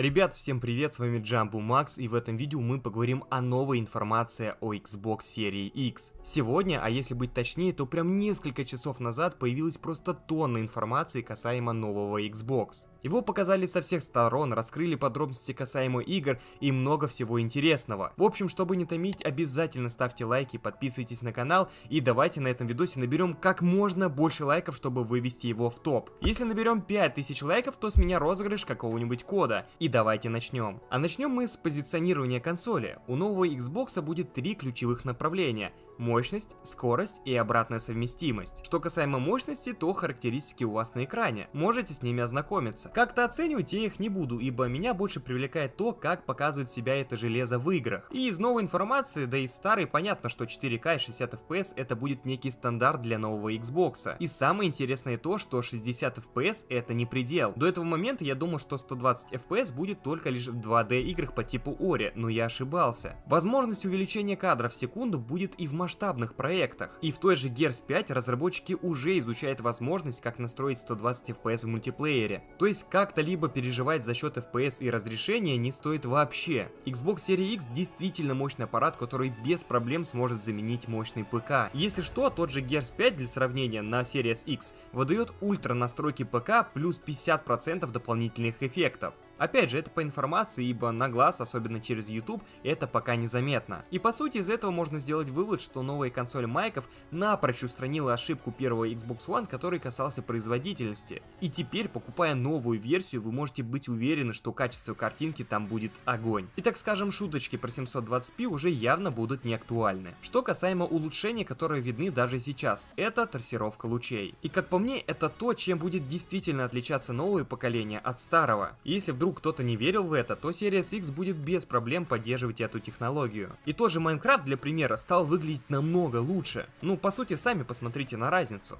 Ребят, всем привет, с вами Джамбу Макс, и в этом видео мы поговорим о новой информации о Xbox серии X. Сегодня, а если быть точнее, то прям несколько часов назад появилась просто тонна информации касаемо нового Xbox. Его показали со всех сторон, раскрыли подробности касаемо игр и много всего интересного. В общем, чтобы не томить, обязательно ставьте лайки, подписывайтесь на канал и давайте на этом видосе наберем как можно больше лайков, чтобы вывести его в топ. Если наберем 5000 лайков, то с меня розыгрыш какого-нибудь кода. И давайте начнем. А начнем мы с позиционирования консоли. У нового Xbox будет три ключевых направления мощность, скорость и обратная совместимость. Что касаемо мощности, то характеристики у вас на экране. Можете с ними ознакомиться. Как-то оценивать я их не буду, ибо меня больше привлекает то, как показывает себя это железо в играх. И из новой информации, да и старой, понятно, что 4К и 60 FPS это будет некий стандарт для нового Xbox. И самое интересное то, что 60 FPS это не предел. До этого момента я думал, что 120 FPS будет только лишь в 2D играх по типу Ori, но я ошибался. Возможность увеличения кадров в секунду будет и в масштабе масштабных проектах. И в той же Gears 5 разработчики уже изучают возможность, как настроить 120 FPS в мультиплеере. То есть как-то либо переживать за счет FPS и разрешения не стоит вообще. Xbox Series X действительно мощный аппарат, который без проблем сможет заменить мощный ПК. Если что, тот же Gears 5 для сравнения на Series X выдает ультра настройки ПК плюс 50% дополнительных эффектов. Опять же, это по информации, ибо на глаз, особенно через YouTube, это пока незаметно. И по сути из этого можно сделать вывод, что новая консоль майков напрочь устранила ошибку первого Xbox One, который касался производительности. И теперь, покупая новую версию, вы можете быть уверены, что качество картинки там будет огонь. И так скажем, шуточки про 720p уже явно будут не актуальны. Что касаемо улучшений, которые видны даже сейчас, это трассировка лучей. И как по мне, это то, чем будет действительно отличаться новое поколение от старого. Если вдруг вдруг кто-то не верил в это, то Series X будет без проблем поддерживать эту технологию. И тот же Майнкрафт, для примера, стал выглядеть намного лучше. Ну, по сути, сами посмотрите на разницу.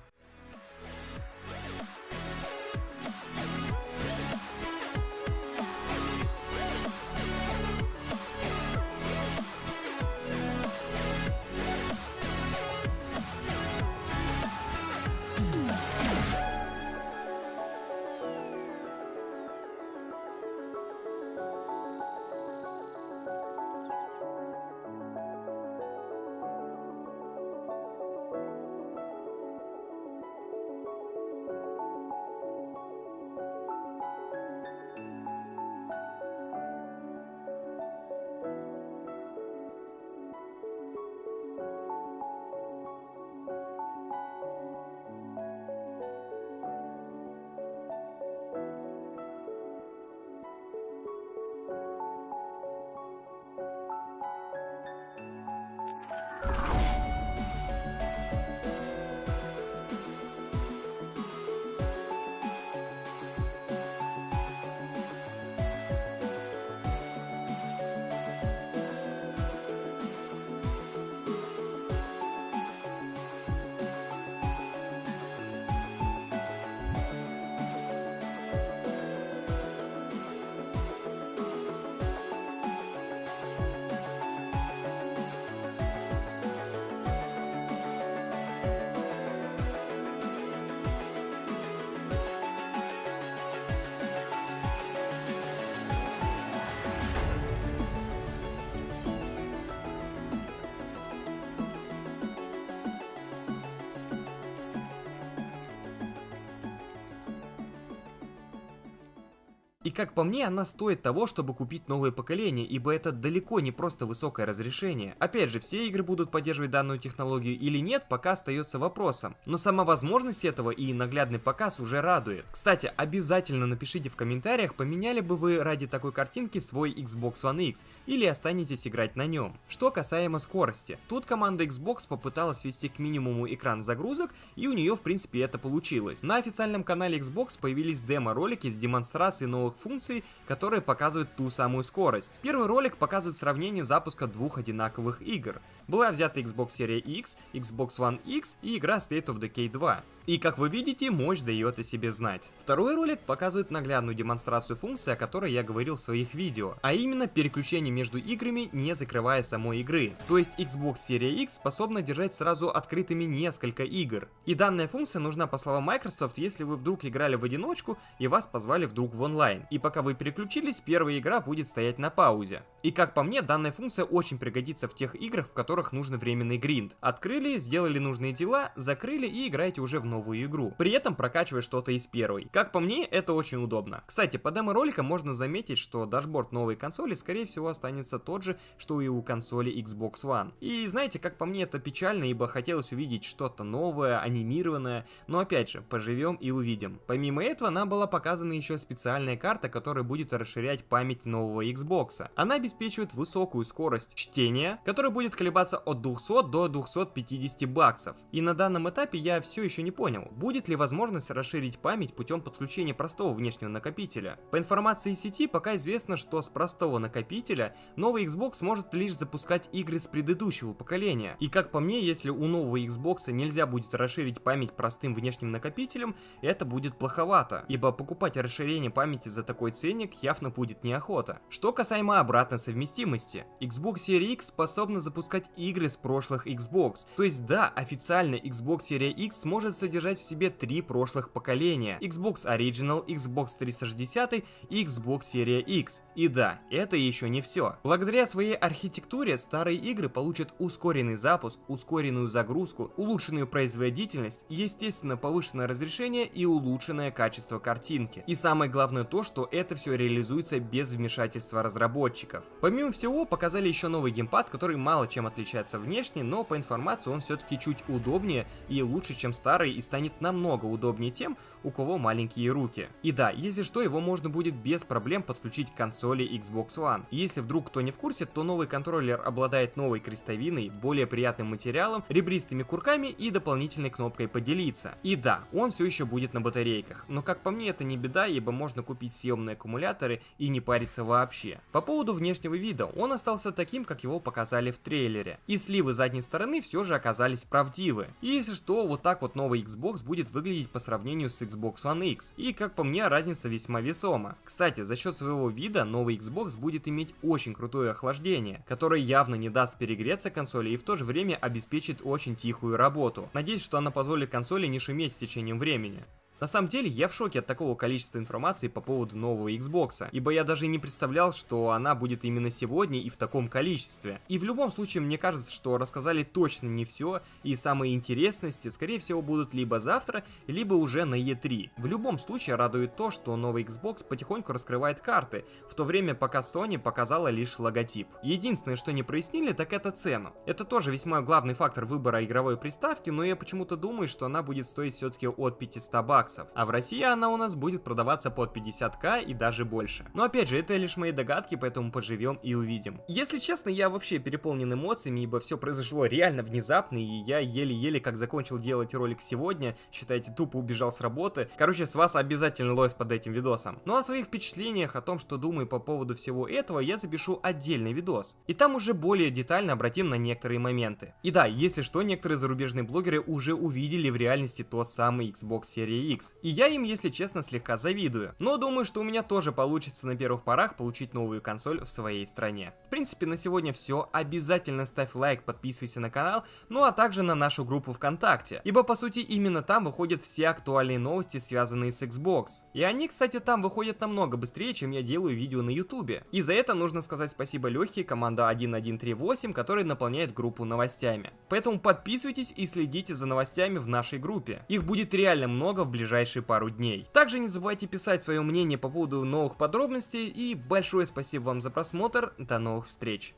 И как по мне, она стоит того, чтобы купить новое поколение, ибо это далеко не просто высокое разрешение. Опять же, все игры будут поддерживать данную технологию или нет, пока остается вопросом. Но сама возможность этого и наглядный показ уже радует. Кстати, обязательно напишите в комментариях, поменяли бы вы ради такой картинки свой Xbox One X или останетесь играть на нем. Что касаемо скорости. Тут команда Xbox попыталась свести к минимуму экран загрузок, и у нее в принципе это получилось. На официальном канале Xbox появились демо-ролики с демонстрацией новых новых функций, которые показывают ту самую скорость. Первый ролик показывает сравнение запуска двух одинаковых игр. Была взята Xbox Series X, Xbox One X и игра State of Decay 2. И как вы видите, мощь дает о себе знать. Второй ролик показывает наглядную демонстрацию функции, о которой я говорил в своих видео, а именно переключение между играми, не закрывая самой игры. То есть Xbox Series X способна держать сразу открытыми несколько игр. И данная функция нужна, по словам Microsoft, если вы вдруг играли в одиночку и вас позвали вдруг в онлайн. И пока вы переключились, первая игра будет стоять на паузе. И как по мне, данная функция очень пригодится в тех играх, в которых нужен временный гринд. Открыли, сделали нужные дела, закрыли и играете уже в новую игру. При этом прокачивая что-то из первой. Как по мне, это очень удобно. Кстати, по демо-роликам можно заметить, что дашборд новой консоли скорее всего останется тот же, что и у консоли Xbox One. И знаете, как по мне, это печально, ибо хотелось увидеть что-то новое, анимированное, но опять же, поживем и увидим. Помимо этого, нам была показана еще специальная карта, которая будет расширять память нового Xbox. Она обеспечивает высокую скорость чтения, которая будет колебаться от 200 до 250 баксов. И на данном этапе я все еще не понял, будет ли возможность расширить память путем подключения простого внешнего накопителя. По информации сети пока известно, что с простого накопителя новый Xbox может лишь запускать игры с предыдущего поколения. И как по мне, если у нового Xbox нельзя будет расширить память простым внешним накопителем, это будет плоховато, ибо покупать расширение памяти за такой ценник явно будет неохота. Что касаемо обратной совместимости, Xbox Series X способна запускать игры с прошлых Xbox, то есть да, официально Xbox Series X сможет содержать в себе три прошлых поколения, Xbox Original, Xbox 360 и Xbox Series X. И да, это еще не все. Благодаря своей архитектуре старые игры получат ускоренный запуск, ускоренную загрузку, улучшенную производительность, естественно повышенное разрешение и улучшенное качество картинки. И самое главное то, что это все реализуется без вмешательства разработчиков. Помимо всего, показали еще новый геймпад, который мало чем отличается внешне, но по информации он все-таки чуть удобнее и лучше, чем старый, и станет намного удобнее тем, у кого маленькие руки. И да, если что, его можно будет без проблем подключить к консоли Xbox One. И если вдруг кто не в курсе, то новый контроллер обладает новой крестовиной, более приятным материалом, ребристыми курками и дополнительной кнопкой поделиться. И да, он все еще будет на батарейках, но как по мне это не беда, ибо можно купить съемные аккумуляторы и не париться вообще. По поводу внешнего вида, он остался таким, как его показали в трейлере. И сливы задней стороны все же оказались правдивы. И если что, вот так вот новый Xbox будет выглядеть по сравнению с Xbox One X. И как по мне, разница весьма весома. Кстати, за счет своего вида новый Xbox будет иметь очень крутое охлаждение, которое явно не даст перегреться консоли и в то же время обеспечит очень тихую работу. Надеюсь, что она позволит консоли не шуметь с течением времени. На самом деле, я в шоке от такого количества информации по поводу нового Xbox, ибо я даже не представлял, что она будет именно сегодня и в таком количестве. И в любом случае, мне кажется, что рассказали точно не все, и самые интересности, скорее всего, будут либо завтра, либо уже на E3. В любом случае, радует то, что новый Xbox потихоньку раскрывает карты, в то время пока Sony показала лишь логотип. Единственное, что не прояснили, так это цену. Это тоже весьма главный фактор выбора игровой приставки, но я почему-то думаю, что она будет стоить все-таки от 500 баксов баксов, а в России она у нас будет продаваться под 50к и даже больше. Но опять же, это лишь мои догадки, поэтому поживем и увидим. Если честно, я вообще переполнен эмоциями, ибо все произошло реально внезапно, и я еле-еле как закончил делать ролик сегодня, считайте, тупо убежал с работы. Короче, с вас обязательно лойс под этим видосом. Ну а о своих впечатлениях, о том, что думаю по поводу всего этого, я запишу отдельный видос. И там уже более детально обратим на некоторые моменты. И да, если что, некоторые зарубежные блогеры уже увидели в реальности тот самый Xbox Series X, X. И я им, если честно, слегка завидую. Но думаю, что у меня тоже получится на первых порах получить новую консоль в своей стране. В принципе, на сегодня все. Обязательно ставь лайк, подписывайся на канал, ну а также на нашу группу ВКонтакте. Ибо, по сути, именно там выходят все актуальные новости, связанные с Xbox. И они, кстати, там выходят намного быстрее, чем я делаю видео на ютубе. И за это нужно сказать спасибо Лехе, команда 1138, который наполняет группу новостями. Поэтому подписывайтесь и следите за новостями в нашей группе. Их будет реально много в ближайшее ближайшие пару дней. Также не забывайте писать свое мнение по поводу новых подробностей и большое спасибо вам за просмотр. До новых встреч!